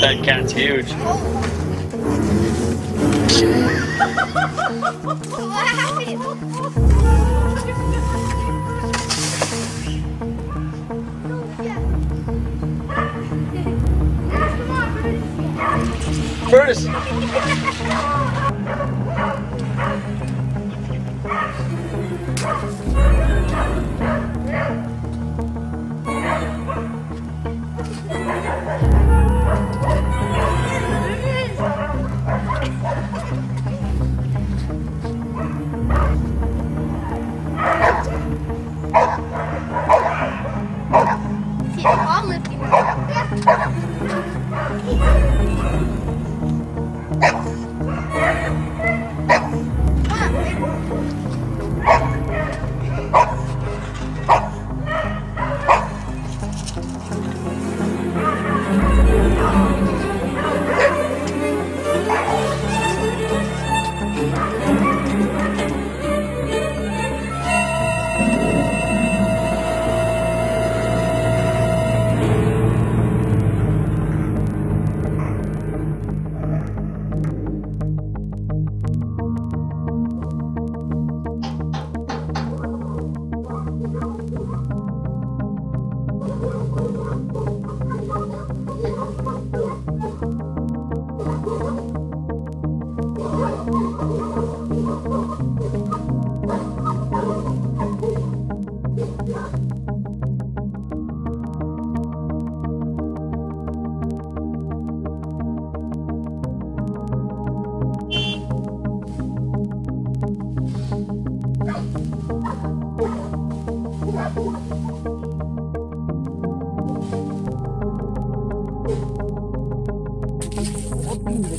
That cat's huge. Curtis! See, I'm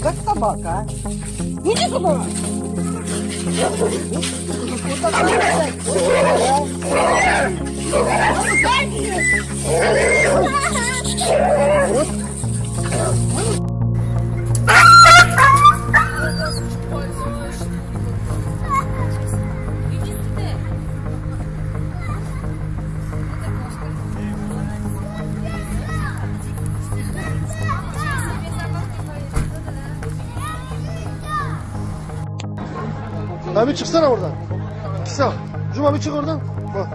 как собака. А? Иди сюда! Вот так, Lan bir çıksana oradan. Kısa. Cuma bir çık oradan. Bak.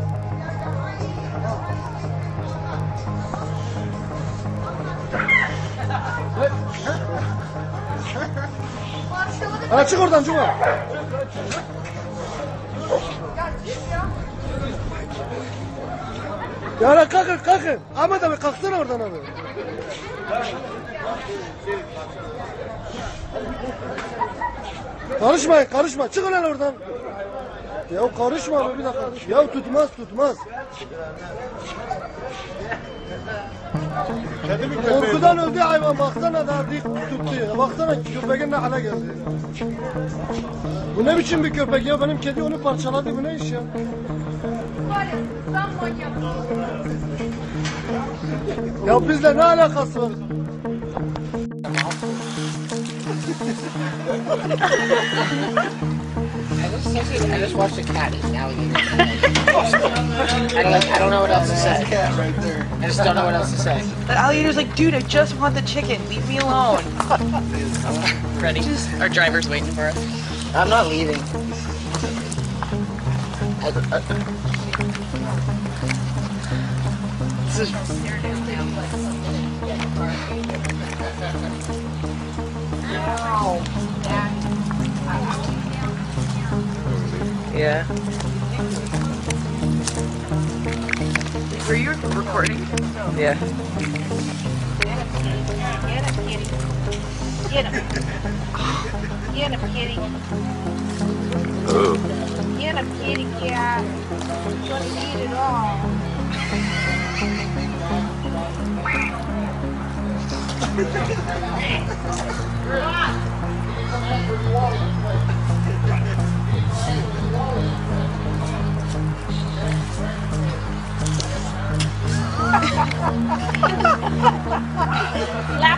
Hala çık oradan Cuma. Ya hala kalkın kalkın. Ahmet abi kalksana oradan abi. Karışmayın karışma. Çıkın lan oradan. Ya karışma abi bir dakika. Ya tutmaz tutmaz. Korkudan öldü hayvan baksana daha dik tuttu ya. Baksana köpeğin ne hale geldi. Bu ne biçim bir köpek ya benim kedi onu parçaladı bu ne iş ya? Ya bizle ne alakası var? I just, I just watched a cat eat an alligator. I don't, I don't know what else to say. I just don't know what else to say. The alligator's like, dude, I just want the chicken. Leave me alone. Ready? Our driver's waiting for us. I'm not leaving. I, I, this is Yeah. Are you recording? Yeah. Get him, kitty. Get him. Get him, kitty. Oh. Get him, kitty cat. He's gonna eat it all. Lap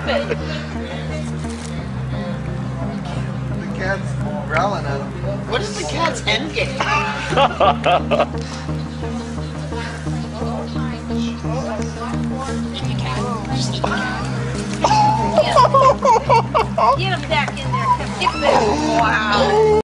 it. The cat's growling at him. What is the cat 10 game. Get him back in there. Get back. Wow.